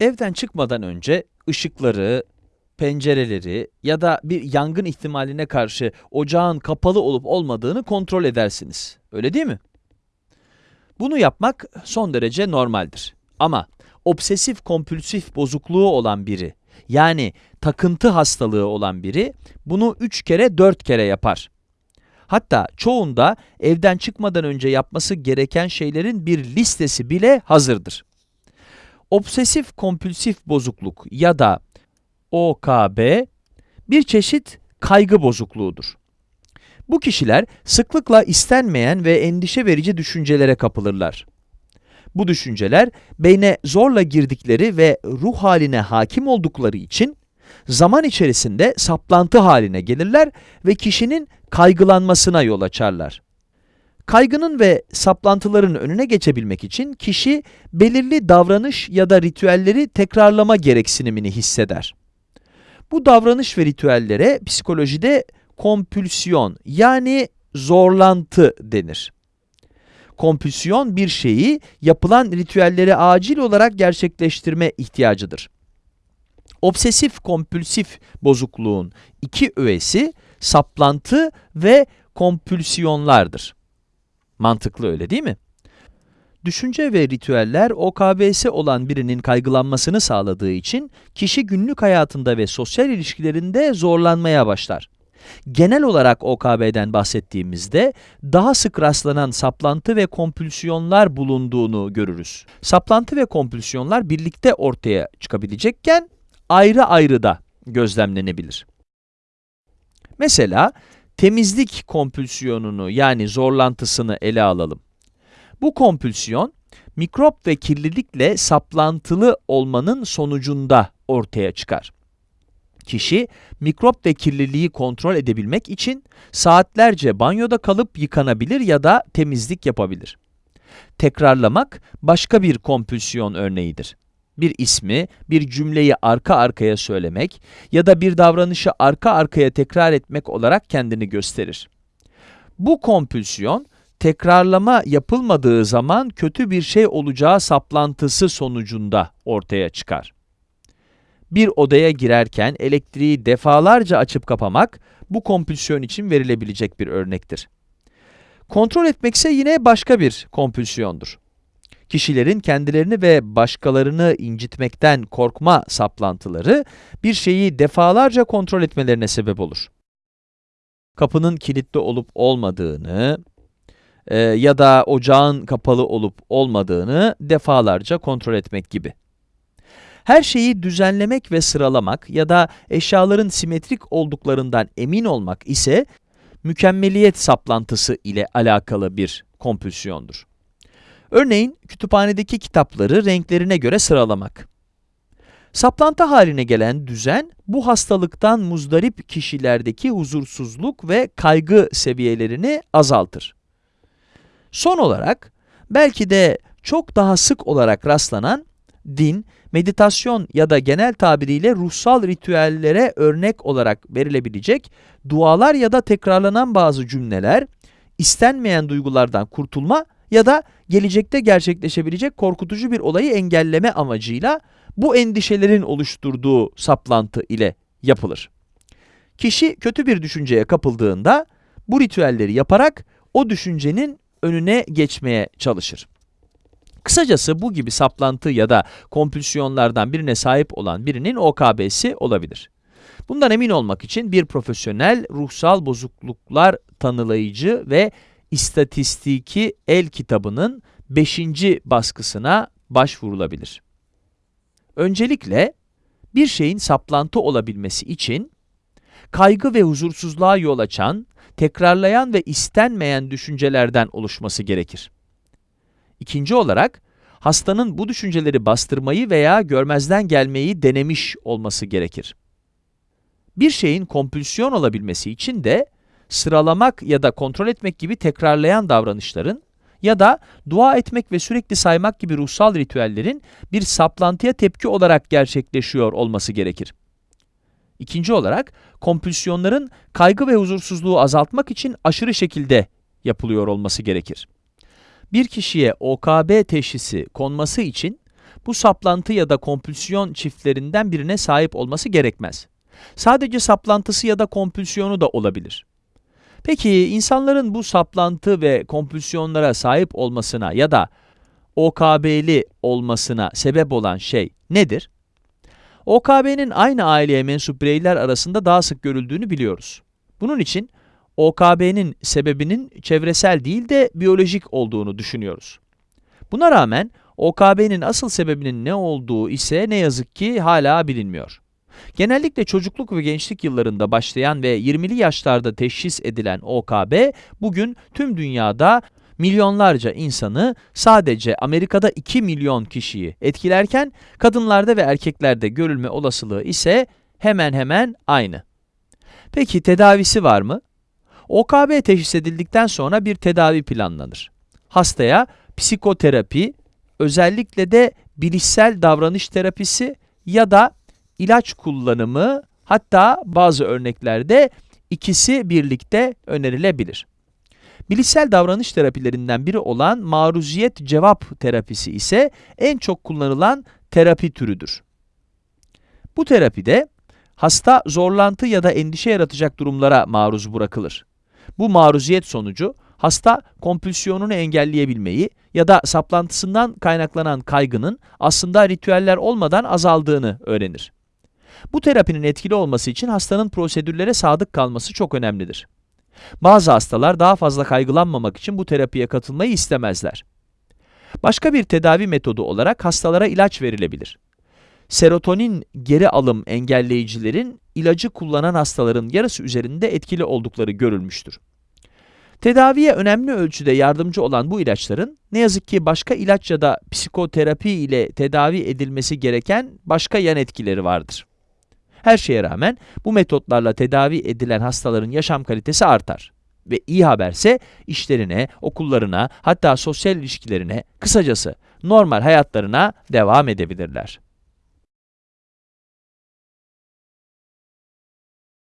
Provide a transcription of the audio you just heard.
Evden çıkmadan önce ışıkları, pencereleri ya da bir yangın ihtimaline karşı ocağın kapalı olup olmadığını kontrol edersiniz. Öyle değil mi? Bunu yapmak son derece normaldir. Ama obsesif kompülsif bozukluğu olan biri, yani takıntı hastalığı olan biri bunu 3 kere 4 kere yapar. Hatta çoğunda evden çıkmadan önce yapması gereken şeylerin bir listesi bile hazırdır. Obsesif kompülsif bozukluk ya da OKB bir çeşit kaygı bozukluğudur. Bu kişiler sıklıkla istenmeyen ve endişe verici düşüncelere kapılırlar. Bu düşünceler beyne zorla girdikleri ve ruh haline hakim oldukları için zaman içerisinde saplantı haline gelirler ve kişinin kaygılanmasına yol açarlar. Kaygının ve saplantıların önüne geçebilmek için kişi belirli davranış ya da ritüelleri tekrarlama gereksinimini hisseder. Bu davranış ve ritüellere psikolojide kompülsiyon yani zorlantı denir. Kompülsiyon bir şeyi yapılan ritüelleri acil olarak gerçekleştirme ihtiyacıdır. Obsesif kompülsif bozukluğun iki öğesi saplantı ve kompülsiyonlardır. Mantıklı öyle değil mi? Düşünce ve ritüeller OKB'si olan birinin kaygılanmasını sağladığı için kişi günlük hayatında ve sosyal ilişkilerinde zorlanmaya başlar. Genel olarak OKB'den bahsettiğimizde daha sık rastlanan saplantı ve kompülsiyonlar bulunduğunu görürüz. Saplantı ve kompülsiyonlar birlikte ortaya çıkabilecekken ayrı ayrı da gözlemlenebilir. Mesela temizlik kompülsiyonunu yani zorlantısını ele alalım. Bu kompülsiyon, mikrop ve kirlilikle saplantılı olmanın sonucunda ortaya çıkar. Kişi, mikrop ve kirliliği kontrol edebilmek için saatlerce banyoda kalıp yıkanabilir ya da temizlik yapabilir. Tekrarlamak başka bir kompülsiyon örneğidir. Bir ismi, bir cümleyi arka arkaya söylemek ya da bir davranışı arka arkaya tekrar etmek olarak kendini gösterir. Bu kompülsiyon, tekrarlama yapılmadığı zaman kötü bir şey olacağı saplantısı sonucunda ortaya çıkar. Bir odaya girerken elektriği defalarca açıp kapamak, bu kompülsiyon için verilebilecek bir örnektir. Kontrol etmekse yine başka bir kompülsiyondur. Kişilerin kendilerini ve başkalarını incitmekten korkma saplantıları, bir şeyi defalarca kontrol etmelerine sebep olur. Kapının kilitli olup olmadığını, e, ya da ocağın kapalı olup olmadığını defalarca kontrol etmek gibi. Her şeyi düzenlemek ve sıralamak ya da eşyaların simetrik olduklarından emin olmak ise mükemmeliyet saplantısı ile alakalı bir kompülsiyondur. Örneğin kütüphanedeki kitapları renklerine göre sıralamak. Saplantı haline gelen düzen, bu hastalıktan muzdarip kişilerdeki huzursuzluk ve kaygı seviyelerini azaltır. Son olarak, belki de çok daha sık olarak rastlanan din, meditasyon ya da genel tabiriyle ruhsal ritüellere örnek olarak verilebilecek dualar ya da tekrarlanan bazı cümleler, istenmeyen duygulardan kurtulma ya da gelecekte gerçekleşebilecek korkutucu bir olayı engelleme amacıyla bu endişelerin oluşturduğu saplantı ile yapılır. Kişi kötü bir düşünceye kapıldığında bu ritüelleri yaparak o düşüncenin önüne geçmeye çalışır. Kısacası bu gibi saplantı ya da kompülsiyonlardan birine sahip olan birinin OKB'si olabilir. Bundan emin olmak için bir profesyonel ruhsal bozukluklar tanılayıcı ve istatistiki el kitabının 5. baskısına başvurulabilir. Öncelikle bir şeyin saplantı olabilmesi için kaygı ve huzursuzluğa yol açan, tekrarlayan ve istenmeyen düşüncelerden oluşması gerekir. İkinci olarak, hastanın bu düşünceleri bastırmayı veya görmezden gelmeyi denemiş olması gerekir. Bir şeyin kompülsiyon olabilmesi için de, sıralamak ya da kontrol etmek gibi tekrarlayan davranışların ya da dua etmek ve sürekli saymak gibi ruhsal ritüellerin bir saplantıya tepki olarak gerçekleşiyor olması gerekir. İkinci olarak, kompülsiyonların kaygı ve huzursuzluğu azaltmak için aşırı şekilde yapılıyor olması gerekir. Bir kişiye OKB teşhisi konması için bu saplantı ya da kompülsiyon çiftlerinden birine sahip olması gerekmez. Sadece saplantısı ya da kompülsiyonu da olabilir. Peki insanların bu saplantı ve kompülsiyonlara sahip olmasına ya da OKB'li olmasına sebep olan şey nedir? OKB'nin aynı aileye mensup bireyler arasında daha sık görüldüğünü biliyoruz. Bunun için OKB'nin sebebinin çevresel değil de biyolojik olduğunu düşünüyoruz. Buna rağmen OKB'nin asıl sebebinin ne olduğu ise ne yazık ki hala bilinmiyor. Genellikle çocukluk ve gençlik yıllarında başlayan ve 20'li yaşlarda teşhis edilen OKB, bugün tüm dünyada milyonlarca insanı sadece Amerika'da 2 milyon kişiyi etkilerken kadınlarda ve erkeklerde görülme olasılığı ise hemen hemen aynı. Peki tedavisi var mı? OKB teşhis edildikten sonra bir tedavi planlanır. Hastaya psikoterapi, özellikle de bilişsel davranış terapisi ya da ilaç kullanımı hatta bazı örneklerde ikisi birlikte önerilebilir. Bilişsel davranış terapilerinden biri olan maruziyet cevap terapisi ise en çok kullanılan terapi türüdür. Bu terapide hasta zorlantı ya da endişe yaratacak durumlara maruz bırakılır. Bu maruziyet sonucu hasta kompülsiyonunu engelleyebilmeyi ya da saplantısından kaynaklanan kaygının aslında ritüeller olmadan azaldığını öğrenir. Bu terapinin etkili olması için hastanın prosedürlere sadık kalması çok önemlidir. Bazı hastalar daha fazla kaygılanmamak için bu terapiye katılmayı istemezler. Başka bir tedavi metodu olarak hastalara ilaç verilebilir. Serotonin geri alım engelleyicilerin ilacı kullanan hastaların yarısı üzerinde etkili oldukları görülmüştür. Tedaviye önemli ölçüde yardımcı olan bu ilaçların ne yazık ki başka ilaç ya da psikoterapi ile tedavi edilmesi gereken başka yan etkileri vardır. Her şeye rağmen bu metotlarla tedavi edilen hastaların yaşam kalitesi artar. Ve iyi haberse işlerine, okullarına, hatta sosyal ilişkilerine, kısacası normal hayatlarına devam edebilirler.